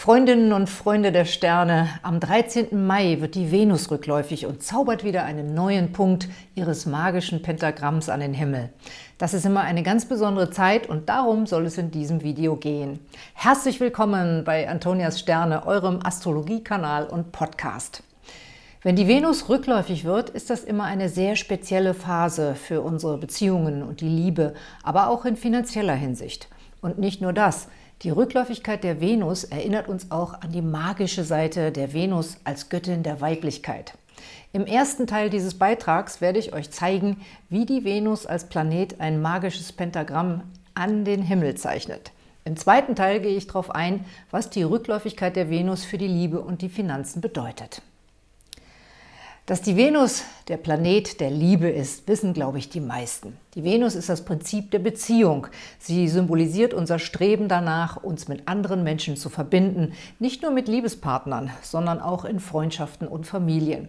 Freundinnen und Freunde der Sterne, am 13. Mai wird die Venus rückläufig und zaubert wieder einen neuen Punkt ihres magischen Pentagramms an den Himmel. Das ist immer eine ganz besondere Zeit und darum soll es in diesem Video gehen. Herzlich willkommen bei Antonias Sterne, eurem Astrologiekanal und Podcast. Wenn die Venus rückläufig wird, ist das immer eine sehr spezielle Phase für unsere Beziehungen und die Liebe, aber auch in finanzieller Hinsicht. Und nicht nur das – die Rückläufigkeit der Venus erinnert uns auch an die magische Seite der Venus als Göttin der Weiblichkeit. Im ersten Teil dieses Beitrags werde ich euch zeigen, wie die Venus als Planet ein magisches Pentagramm an den Himmel zeichnet. Im zweiten Teil gehe ich darauf ein, was die Rückläufigkeit der Venus für die Liebe und die Finanzen bedeutet. Dass die Venus der Planet der Liebe ist, wissen, glaube ich, die meisten. Die Venus ist das Prinzip der Beziehung. Sie symbolisiert unser Streben danach, uns mit anderen Menschen zu verbinden, nicht nur mit Liebespartnern, sondern auch in Freundschaften und Familien.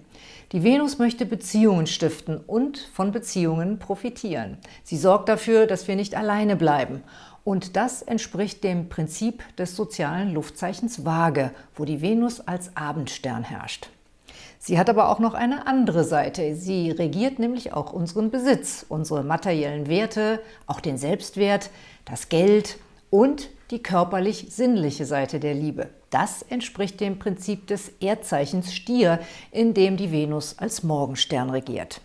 Die Venus möchte Beziehungen stiften und von Beziehungen profitieren. Sie sorgt dafür, dass wir nicht alleine bleiben. Und das entspricht dem Prinzip des sozialen Luftzeichens Waage, wo die Venus als Abendstern herrscht. Sie hat aber auch noch eine andere Seite. Sie regiert nämlich auch unseren Besitz, unsere materiellen Werte, auch den Selbstwert, das Geld und die körperlich-sinnliche Seite der Liebe. Das entspricht dem Prinzip des Erdzeichens Stier, in dem die Venus als Morgenstern regiert.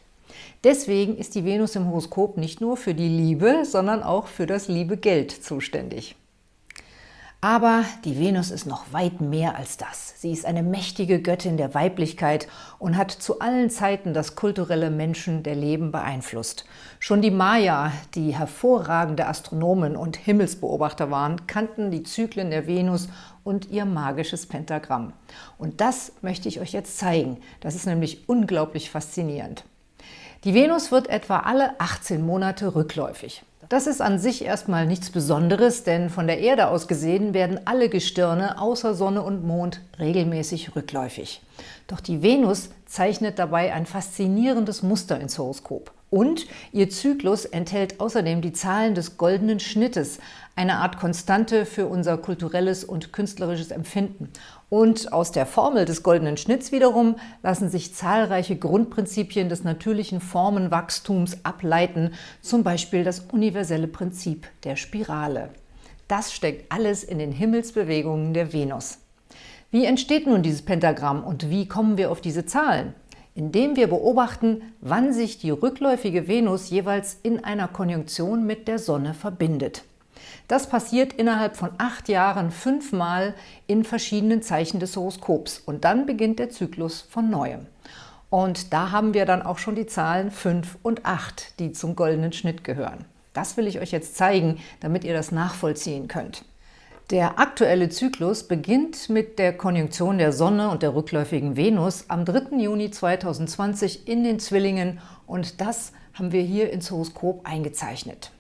Deswegen ist die Venus im Horoskop nicht nur für die Liebe, sondern auch für das liebe Geld zuständig. Aber die Venus ist noch weit mehr als das. Sie ist eine mächtige Göttin der Weiblichkeit und hat zu allen Zeiten das kulturelle Menschen der Leben beeinflusst. Schon die Maya, die hervorragende Astronomen und Himmelsbeobachter waren, kannten die Zyklen der Venus und ihr magisches Pentagramm. Und das möchte ich euch jetzt zeigen. Das ist nämlich unglaublich faszinierend. Die Venus wird etwa alle 18 Monate rückläufig. Das ist an sich erstmal nichts Besonderes, denn von der Erde aus gesehen werden alle Gestirne außer Sonne und Mond regelmäßig rückläufig. Doch die Venus zeichnet dabei ein faszinierendes Muster ins Horoskop. Und ihr Zyklus enthält außerdem die Zahlen des goldenen Schnittes, eine Art Konstante für unser kulturelles und künstlerisches Empfinden. Und aus der Formel des goldenen Schnitts wiederum lassen sich zahlreiche Grundprinzipien des natürlichen Formenwachstums ableiten, zum Beispiel das universelle Prinzip der Spirale. Das steckt alles in den Himmelsbewegungen der Venus. Wie entsteht nun dieses Pentagramm und wie kommen wir auf diese Zahlen? indem wir beobachten, wann sich die rückläufige Venus jeweils in einer Konjunktion mit der Sonne verbindet. Das passiert innerhalb von acht Jahren fünfmal in verschiedenen Zeichen des Horoskops und dann beginnt der Zyklus von Neuem. Und da haben wir dann auch schon die Zahlen 5 und 8, die zum goldenen Schnitt gehören. Das will ich euch jetzt zeigen, damit ihr das nachvollziehen könnt. Der aktuelle Zyklus beginnt mit der Konjunktion der Sonne und der rückläufigen Venus am 3. Juni 2020 in den Zwillingen und das haben wir hier ins Horoskop eingezeichnet.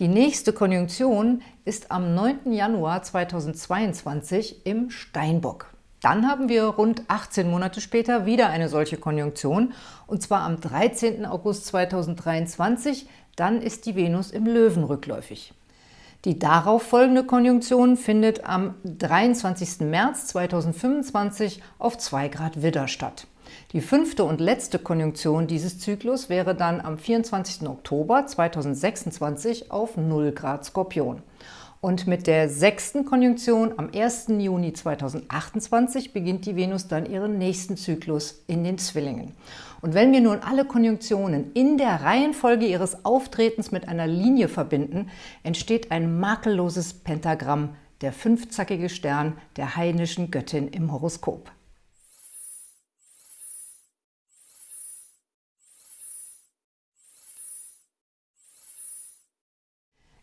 Die nächste Konjunktion ist am 9. Januar 2022 im Steinbock. Dann haben wir rund 18 Monate später wieder eine solche Konjunktion, und zwar am 13. August 2023, dann ist die Venus im Löwen rückläufig. Die darauf folgende Konjunktion findet am 23. März 2025 auf 2 Grad Widder statt. Die fünfte und letzte Konjunktion dieses Zyklus wäre dann am 24. Oktober 2026 auf 0 Grad Skorpion. Und mit der sechsten Konjunktion am 1. Juni 2028 beginnt die Venus dann ihren nächsten Zyklus in den Zwillingen. Und wenn wir nun alle Konjunktionen in der Reihenfolge ihres Auftretens mit einer Linie verbinden, entsteht ein makelloses Pentagramm, der fünfzackige Stern der heidnischen Göttin im Horoskop.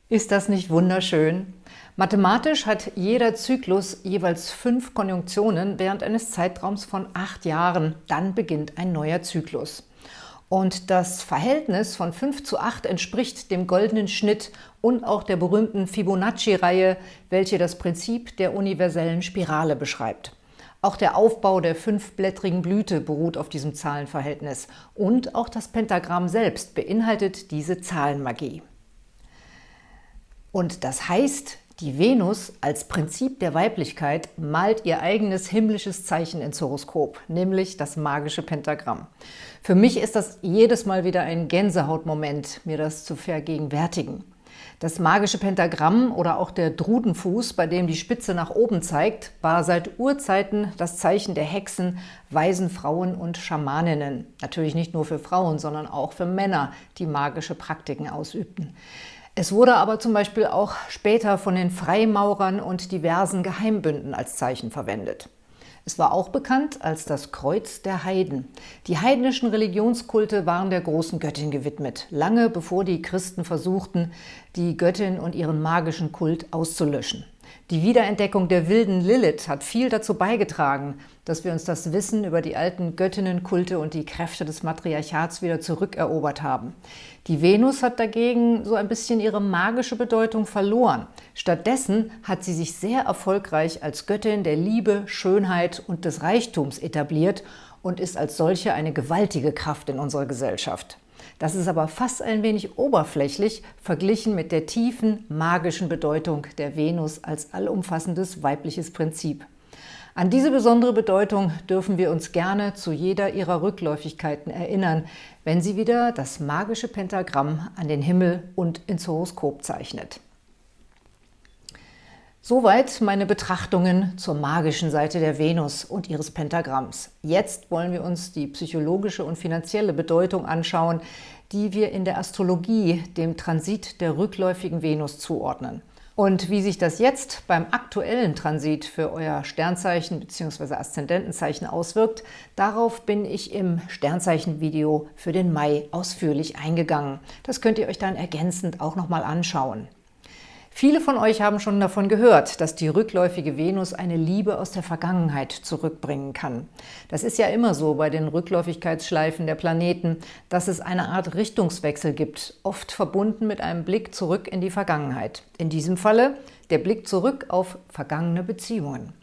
Ist das nicht wunderschön? Mathematisch hat jeder Zyklus jeweils fünf Konjunktionen während eines Zeitraums von acht Jahren. Dann beginnt ein neuer Zyklus. Und das Verhältnis von 5 zu 8 entspricht dem goldenen Schnitt und auch der berühmten Fibonacci-Reihe, welche das Prinzip der universellen Spirale beschreibt. Auch der Aufbau der fünfblättrigen Blüte beruht auf diesem Zahlenverhältnis und auch das Pentagramm selbst beinhaltet diese Zahlenmagie. Und das heißt, Die Venus als Prinzip der Weiblichkeit malt ihr eigenes himmlisches Zeichen ins Horoskop, nämlich das magische Pentagramm. Für mich ist das jedes Mal wieder ein Gänsehautmoment, mir das zu vergegenwärtigen. Das magische Pentagramm oder auch der Drudenfuß, bei dem die Spitze nach oben zeigt, war seit Urzeiten das Zeichen der Hexen, weisen Frauen und Schamaninnen. Natürlich nicht nur für Frauen, sondern auch für Männer, die magische Praktiken ausübten. Es wurde aber zum Beispiel auch später von den Freimaurern und diversen Geheimbünden als Zeichen verwendet. Es war auch bekannt als das Kreuz der Heiden. Die heidnischen Religionskulte waren der großen Göttin gewidmet, lange bevor die Christen versuchten, die Göttin und ihren magischen Kult auszulöschen. Die Wiederentdeckung der wilden Lilith hat viel dazu beigetragen, dass wir uns das Wissen über die alten Göttinnenkulte und die Kräfte des Matriarchats wieder zurückerobert haben. Die Venus hat dagegen so ein bisschen ihre magische Bedeutung verloren. Stattdessen hat sie sich sehr erfolgreich als Göttin der Liebe, Schönheit und des Reichtums etabliert und ist als solche eine gewaltige Kraft in unserer Gesellschaft. Das ist aber fast ein wenig oberflächlich verglichen mit der tiefen, magischen Bedeutung der Venus als allumfassendes weibliches Prinzip. An diese besondere Bedeutung dürfen wir uns gerne zu jeder ihrer Rückläufigkeiten erinnern, wenn sie wieder das magische Pentagramm an den Himmel und ins Horoskop zeichnet. Soweit meine Betrachtungen zur magischen Seite der Venus und ihres Pentagramms. Jetzt wollen wir uns die psychologische und finanzielle Bedeutung anschauen, die wir in der Astrologie dem Transit der rückläufigen Venus zuordnen. Und wie sich das jetzt beim aktuellen Transit für euer Sternzeichen bzw. Aszendentenzeichen auswirkt, darauf bin ich im Sternzeichen-Video für den Mai ausführlich eingegangen. Das könnt ihr euch dann ergänzend auch nochmal anschauen. Viele von euch haben schon davon gehört, dass die rückläufige Venus eine Liebe aus der Vergangenheit zurückbringen kann. Das ist ja immer so bei den Rückläufigkeitsschleifen der Planeten, dass es eine Art Richtungswechsel gibt, oft verbunden mit einem Blick zurück in die Vergangenheit. In diesem Falle der Blick zurück auf vergangene Beziehungen.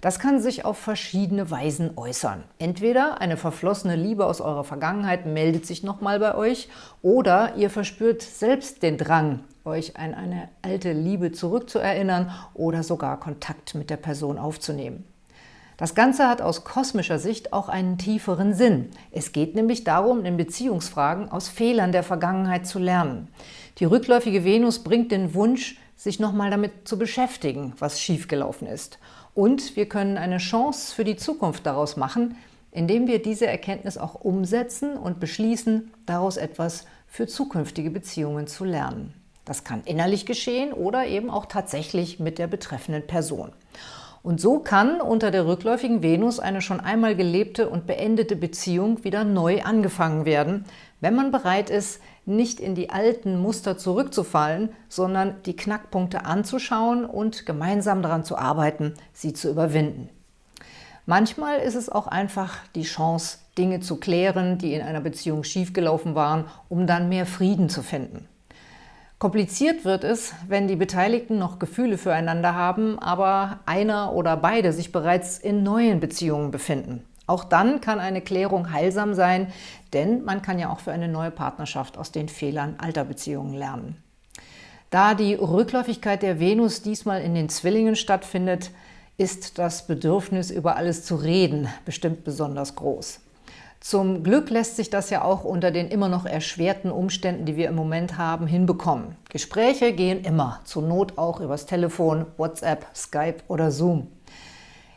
Das kann sich auf verschiedene Weisen äußern. Entweder eine verflossene Liebe aus eurer Vergangenheit meldet sich nochmal bei euch oder ihr verspürt selbst den Drang, euch an eine alte Liebe zurückzuerinnern oder sogar Kontakt mit der Person aufzunehmen. Das Ganze hat aus kosmischer Sicht auch einen tieferen Sinn. Es geht nämlich darum, in Beziehungsfragen aus Fehlern der Vergangenheit zu lernen. Die rückläufige Venus bringt den Wunsch, sich nochmal damit zu beschäftigen, was schiefgelaufen ist. Und wir können eine Chance für die Zukunft daraus machen, indem wir diese Erkenntnis auch umsetzen und beschließen, daraus etwas für zukünftige Beziehungen zu lernen. Das kann innerlich geschehen oder eben auch tatsächlich mit der betreffenden Person. Und so kann unter der rückläufigen Venus eine schon einmal gelebte und beendete Beziehung wieder neu angefangen werden, wenn man bereit ist, nicht in die alten Muster zurückzufallen, sondern die Knackpunkte anzuschauen und gemeinsam daran zu arbeiten, sie zu überwinden. Manchmal ist es auch einfach die Chance, Dinge zu klären, die in einer Beziehung schiefgelaufen waren, um dann mehr Frieden zu finden. Kompliziert wird es, wenn die Beteiligten noch Gefühle füreinander haben, aber einer oder beide sich bereits in neuen Beziehungen befinden. Auch dann kann eine Klärung heilsam sein, denn man kann ja auch für eine neue Partnerschaft aus den Fehlern alter Beziehungen lernen. Da die Rückläufigkeit der Venus diesmal in den Zwillingen stattfindet, ist das Bedürfnis, über alles zu reden, bestimmt besonders groß. Zum Glück lässt sich das ja auch unter den immer noch erschwerten Umständen, die wir im Moment haben, hinbekommen. Gespräche gehen immer, zur Not auch übers Telefon, WhatsApp, Skype oder Zoom.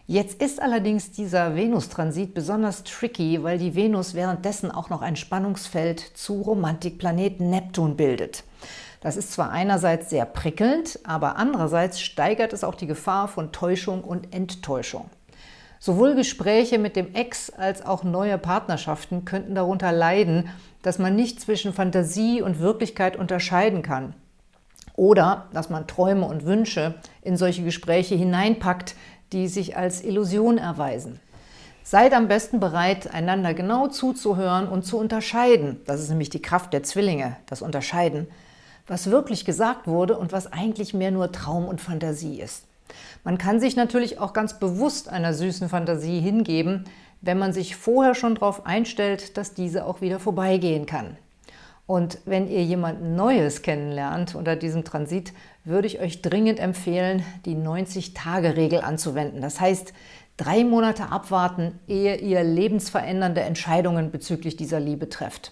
Jetzt ist allerdings dieser Venustransit besonders tricky, weil die Venus währenddessen auch noch ein Spannungsfeld zu Romantikplaneten Neptun bildet. Das ist zwar einerseits sehr prickelnd, aber andererseits steigert es auch die Gefahr von Täuschung und Enttäuschung. Sowohl Gespräche mit dem Ex als auch neue Partnerschaften könnten darunter leiden, dass man nicht zwischen Fantasie und Wirklichkeit unterscheiden kann. Oder dass man Träume und Wünsche in solche Gespräche hineinpackt, die sich als Illusion erweisen. Seid am besten bereit, einander genau zuzuhören und zu unterscheiden. Das ist nämlich die Kraft der Zwillinge, das Unterscheiden, was wirklich gesagt wurde und was eigentlich mehr nur Traum und Fantasie ist. Man kann sich natürlich auch ganz bewusst einer süßen Fantasie hingeben, wenn man sich vorher schon darauf einstellt, dass diese auch wieder vorbeigehen kann. Und wenn ihr jemanden Neues kennenlernt unter diesem Transit, würde ich euch dringend empfehlen, die 90-Tage-Regel anzuwenden. Das heißt, drei Monate abwarten, ehe ihr lebensverändernde Entscheidungen bezüglich dieser Liebe trefft.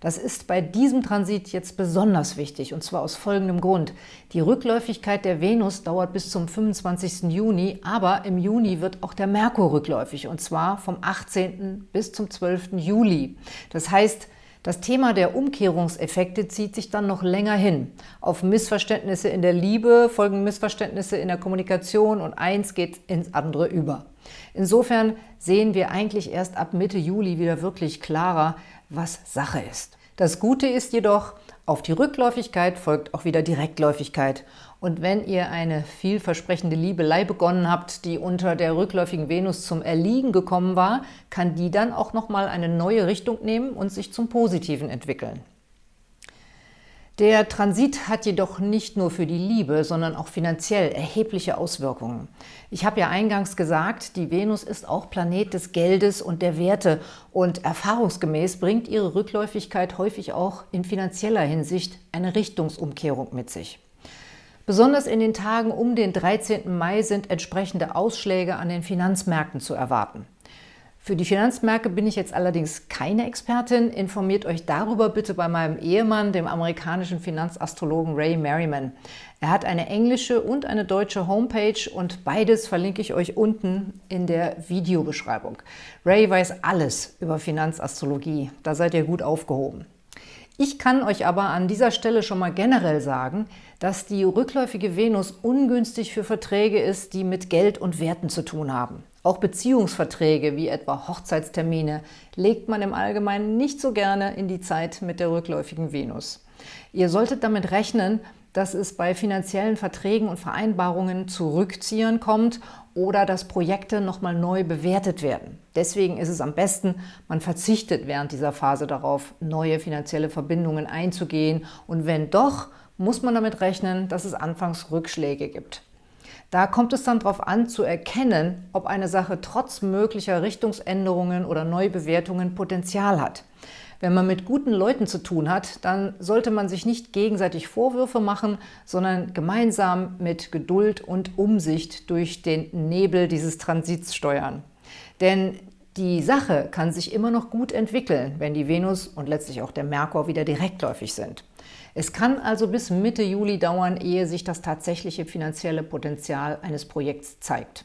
Das ist bei diesem Transit jetzt besonders wichtig, und zwar aus folgendem Grund. Die Rückläufigkeit der Venus dauert bis zum 25. Juni, aber im Juni wird auch der Merkur rückläufig, und zwar vom 18. bis zum 12. Juli. Das heißt, das Thema der Umkehrungseffekte zieht sich dann noch länger hin. Auf Missverständnisse in der Liebe folgen Missverständnisse in der Kommunikation und eins geht ins andere über. Insofern sehen wir eigentlich erst ab Mitte Juli wieder wirklich klarer, was Sache ist. Das Gute ist jedoch, auf die Rückläufigkeit folgt auch wieder Direktläufigkeit. Und wenn ihr eine vielversprechende Liebelei begonnen habt, die unter der rückläufigen Venus zum Erliegen gekommen war, kann die dann auch nochmal eine neue Richtung nehmen und sich zum Positiven entwickeln. Der Transit hat jedoch nicht nur für die Liebe, sondern auch finanziell erhebliche Auswirkungen. Ich habe ja eingangs gesagt, die Venus ist auch Planet des Geldes und der Werte und erfahrungsgemäß bringt ihre Rückläufigkeit häufig auch in finanzieller Hinsicht eine Richtungsumkehrung mit sich. Besonders in den Tagen um den 13. Mai sind entsprechende Ausschläge an den Finanzmärkten zu erwarten. Für die Finanzmärkte bin ich jetzt allerdings keine Expertin. Informiert euch darüber bitte bei meinem Ehemann, dem amerikanischen Finanzastrologen Ray Merriman. Er hat eine englische und eine deutsche Homepage und beides verlinke ich euch unten in der Videobeschreibung. Ray weiß alles über Finanzastrologie, da seid ihr gut aufgehoben. Ich kann euch aber an dieser Stelle schon mal generell sagen, dass die rückläufige Venus ungünstig für Verträge ist, die mit Geld und Werten zu tun haben. Auch Beziehungsverträge wie etwa Hochzeitstermine legt man im Allgemeinen nicht so gerne in die Zeit mit der rückläufigen Venus. Ihr solltet damit rechnen, dass es bei finanziellen Verträgen und Vereinbarungen zu Rückziehern kommt oder dass Projekte nochmal neu bewertet werden. Deswegen ist es am besten, man verzichtet während dieser Phase darauf, neue finanzielle Verbindungen einzugehen und wenn doch, muss man damit rechnen, dass es anfangs Rückschläge gibt. Da kommt es dann darauf an, zu erkennen, ob eine Sache trotz möglicher Richtungsänderungen oder Neubewertungen Potenzial hat. Wenn man mit guten Leuten zu tun hat, dann sollte man sich nicht gegenseitig Vorwürfe machen, sondern gemeinsam mit Geduld und Umsicht durch den Nebel dieses Transits steuern. Denn die Sache kann sich immer noch gut entwickeln, wenn die Venus und letztlich auch der Merkur wieder direktläufig sind. Es kann also bis Mitte Juli dauern, ehe sich das tatsächliche finanzielle Potenzial eines Projekts zeigt.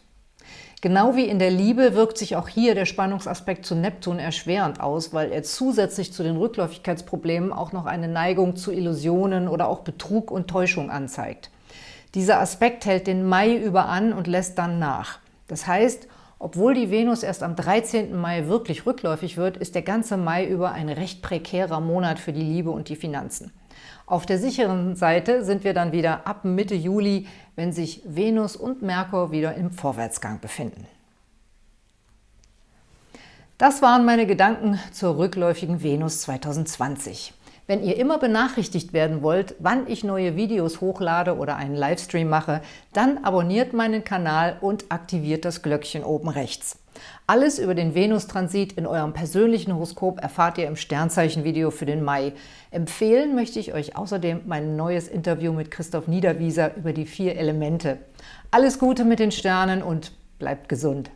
Genau wie in der Liebe wirkt sich auch hier der Spannungsaspekt zu Neptun erschwerend aus, weil er zusätzlich zu den Rückläufigkeitsproblemen auch noch eine Neigung zu Illusionen oder auch Betrug und Täuschung anzeigt. Dieser Aspekt hält den Mai über an und lässt dann nach. Das heißt, obwohl die Venus erst am 13. Mai wirklich rückläufig wird, ist der ganze Mai über ein recht prekärer Monat für die Liebe und die Finanzen. Auf der sicheren Seite sind wir dann wieder ab Mitte Juli, wenn sich Venus und Merkur wieder im Vorwärtsgang befinden. Das waren meine Gedanken zur rückläufigen Venus 2020. Wenn ihr immer benachrichtigt werden wollt, wann ich neue Videos hochlade oder einen Livestream mache, dann abonniert meinen Kanal und aktiviert das Glöckchen oben rechts. Alles über den Venustransit in eurem persönlichen Horoskop erfahrt ihr im Sternzeichen-Video für den Mai. Empfehlen möchte ich euch außerdem mein neues Interview mit Christoph Niederwieser über die vier Elemente. Alles Gute mit den Sternen und bleibt gesund!